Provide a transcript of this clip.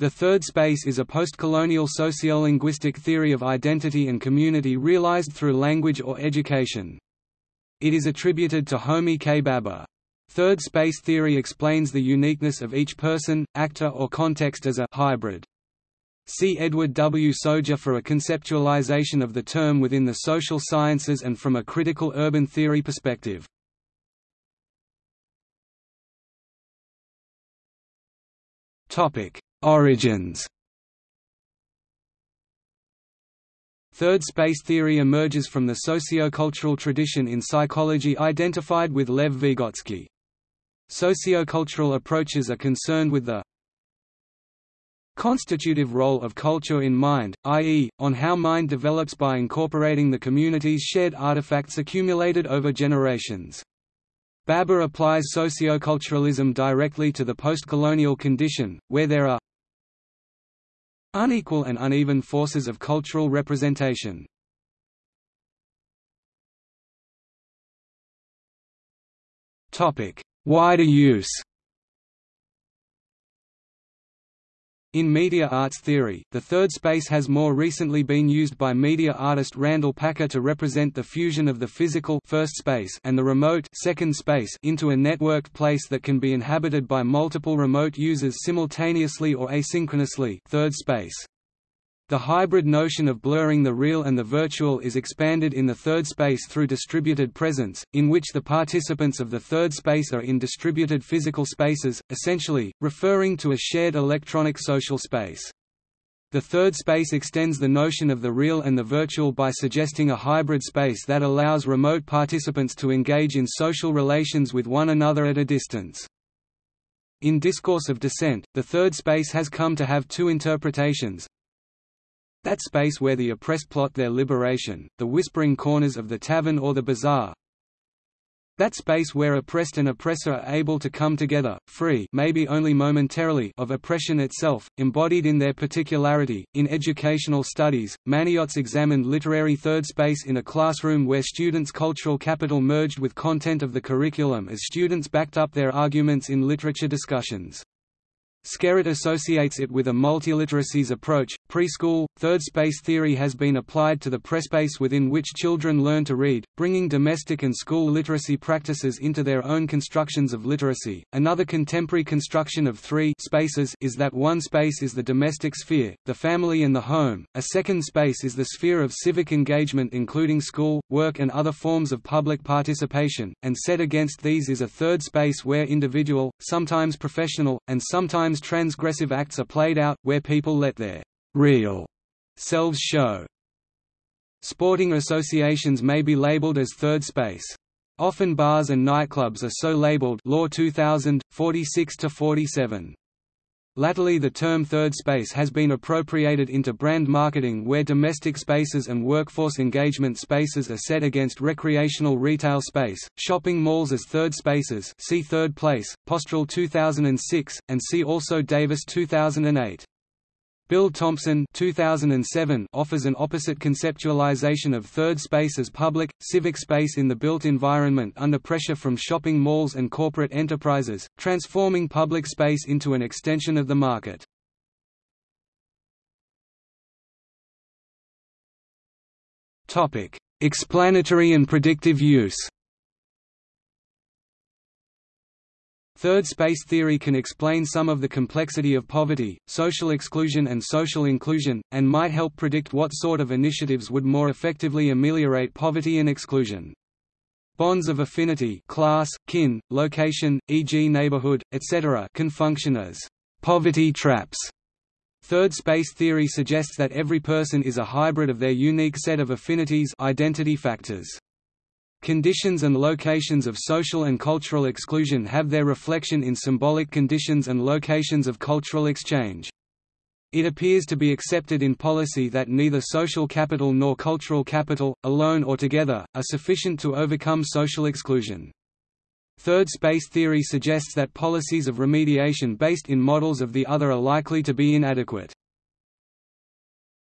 The third space is a postcolonial sociolinguistic theory of identity and community realized through language or education. It is attributed to Homi K. Bhabha. Third space theory explains the uniqueness of each person, actor or context as a hybrid. See Edward W. Soja for a conceptualization of the term within the social sciences and from a critical urban theory perspective. Topic: Origins Third space theory emerges from the sociocultural tradition in psychology identified with Lev Vygotsky. Sociocultural approaches are concerned with the constitutive role of culture in mind, i.e., on how mind develops by incorporating the community's shared artifacts accumulated over generations. Bhabha applies socioculturalism directly to the postcolonial condition, where there are Unequal and uneven forces of cultural representation. Wider use In media arts theory, the third space has more recently been used by media artist Randall Packer to represent the fusion of the physical first space and the remote second space into a networked place that can be inhabited by multiple remote users simultaneously or asynchronously third space. The hybrid notion of blurring the real and the virtual is expanded in the third space through distributed presence, in which the participants of the third space are in distributed physical spaces, essentially, referring to a shared electronic social space. The third space extends the notion of the real and the virtual by suggesting a hybrid space that allows remote participants to engage in social relations with one another at a distance. In Discourse of Dissent, the third space has come to have two interpretations, that space where the oppressed plot their liberation, the whispering corners of the tavern or the bazaar. That space where oppressed and oppressor are able to come together, free maybe only momentarily of oppression itself, embodied in their particularity. In educational studies, Maniotes examined literary third space in a classroom where students' cultural capital merged with content of the curriculum as students backed up their arguments in literature discussions. Skerrett associates it with a multiliteracies approach. Preschool, third space theory has been applied to the prespace within which children learn to read, bringing domestic and school literacy practices into their own constructions of literacy. Another contemporary construction of three spaces is that one space is the domestic sphere, the family and the home, a second space is the sphere of civic engagement including school, work and other forms of public participation, and set against these is a third space where individual, sometimes professional, and sometimes Sometimes transgressive acts are played out, where people let their real selves show. Sporting associations may be labeled as third space. Often bars and nightclubs are so labeled Law 2000, 46–47. Latterly the term third space has been appropriated into brand marketing where domestic spaces and workforce engagement spaces are set against recreational retail space, shopping malls as third spaces see third place, Postrel 2006, and see also Davis 2008. Bill Thompson 2007 offers an opposite conceptualization of third space as public, civic space in the built environment under pressure from shopping malls and corporate enterprises, transforming public space into an extension of the market. Explanatory and predictive use Third space theory can explain some of the complexity of poverty, social exclusion and social inclusion, and might help predict what sort of initiatives would more effectively ameliorate poverty and exclusion. Bonds of affinity class, kin, location, e.g. neighborhood, etc. can function as poverty traps. Third space theory suggests that every person is a hybrid of their unique set of affinities identity factors. Conditions and locations of social and cultural exclusion have their reflection in symbolic conditions and locations of cultural exchange. It appears to be accepted in policy that neither social capital nor cultural capital, alone or together, are sufficient to overcome social exclusion. Third space theory suggests that policies of remediation based in models of the other are likely to be inadequate.